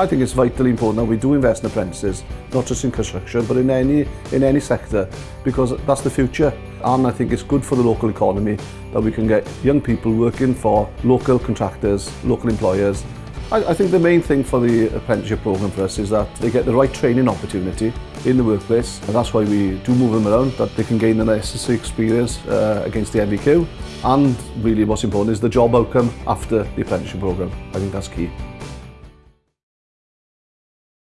I think it's vitally important that we do invest in apprentices, not just in construction, but in any, in any sector, because that's the future. And I think it's good for the local economy that we can get young people working for local contractors, local employers. I, I think the main thing for the apprenticeship program for us is that they get the right training opportunity in the workplace, and that's why we do move them around, that they can gain the necessary experience uh, against the MVQ, and really what's important is the job outcome after the apprenticeship program. I think that's key.